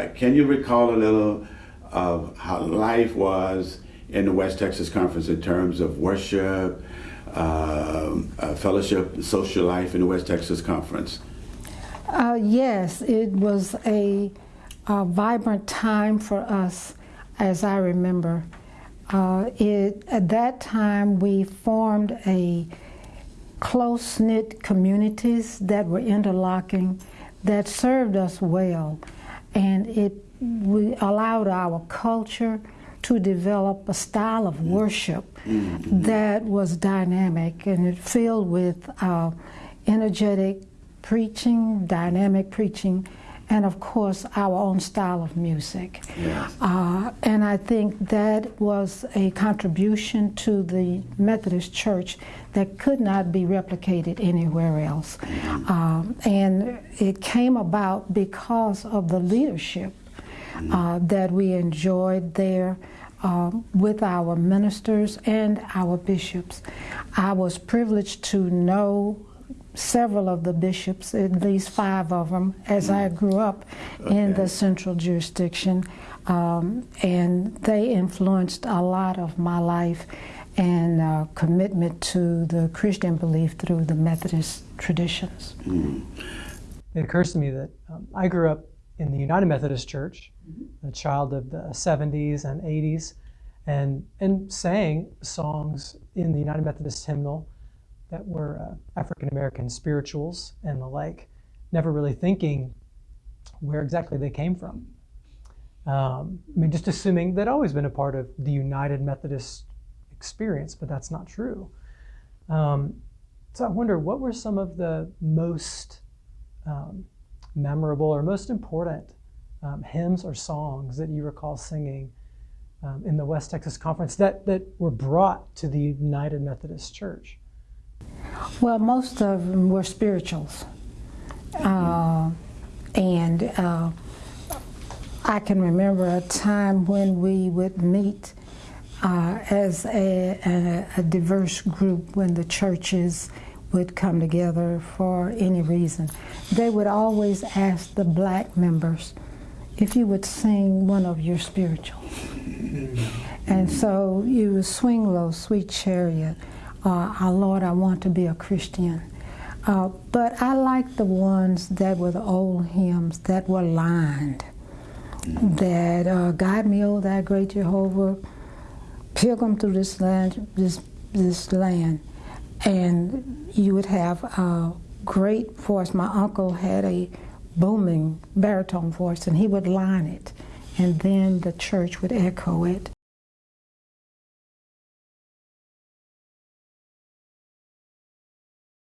uh, can you recall a little of how life was in the West Texas Conference in terms of worship, uh, uh, fellowship, social life in the West Texas Conference? Uh, yes, it was a, a, vibrant time for us, as I remember. Uh, it, at that time, we formed a close knit communities that were interlocking that served us well, and it we allowed our culture to develop a style of worship mm-hmm. that was dynamic and it filled with uh, energetic preaching, dynamic preaching, and of course our own style of music. Yes. Uh, and I think that was a contribution to the Methodist Church that could not be replicated anywhere else. Mm-hmm. Um, and it came about because of the leadership mm-hmm. uh, that we enjoyed there. Um, with our ministers and our bishops. I was privileged to know several of the bishops, at least five of them, as I grew up okay. in the central jurisdiction. Um, and they influenced a lot of my life and uh, commitment to the Christian belief through the Methodist traditions. Mm. It occurs to me that um, I grew up in the United Methodist Church, mm-hmm. a child of the 70s and 80s, and, and sang songs in the United Methodist hymnal that were uh, African American spirituals and the like, never really thinking where exactly they came from. Um, I mean, just assuming they'd always been a part of the United Methodist experience, but that's not true. Um, so I wonder what were some of the most um, memorable or most important um, hymns or songs that you recall singing um, in the West Texas Conference that, that were brought to the United Methodist Church? Well, most of them were spirituals. Uh, and uh, I can remember a time when we would meet uh, as a, a, a, diverse group when the churches would come together for any reason. They would always ask the black members if you would sing one of your spirituals. And so you would swing low, sweet chariot uh, our Lord, I want to be a Christian. Uh, but I like the ones that were the old hymns that were lined. That uh, guide me, O thou great Jehovah, pilgrim through this land, this this land, and you would have a great voice. My uncle had a booming baritone voice, and he would line it, and then the church would echo it.